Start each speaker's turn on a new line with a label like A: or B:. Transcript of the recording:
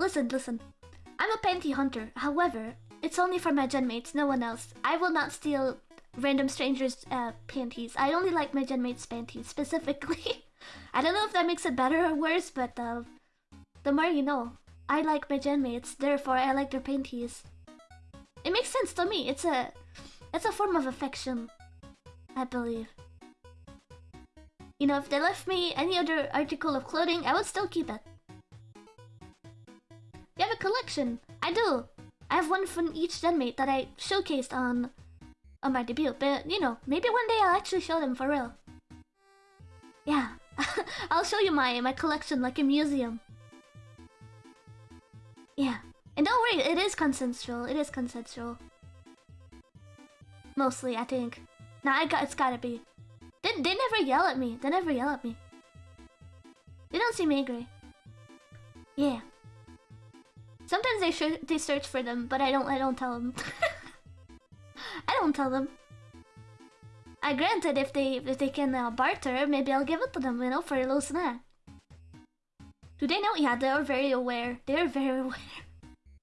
A: listen, listen. I'm a panty hunter. However, it's only for my genmates, no one else. I will not steal random strangers' uh, panties. I only like my genmates' panties specifically. I don't know if that makes it better or worse, but uh, the more you know. I like my genmates, therefore I like their panties. It makes sense to me. It's a, it's a form of affection, I believe. You know, if they left me any other article of clothing, I would still keep it. You have a collection. I do. I have one from each genmate that I showcased on on my debut, but you know, maybe one day I'll actually show them for real. Yeah, I'll show you my my collection like a museum. Yeah, and don't worry, it is consensual. It is consensual. Mostly, I think. Nah, I got it's gotta be. They they never yell at me. They never yell at me. They don't seem angry. Yeah. Sometimes they sh they search for them, but I don't I don't tell them. I don't tell them. I granted if they if they can uh, barter, maybe I'll give it to them, you know, for a little snack. Do they know? Yeah, they are very aware. They are very aware.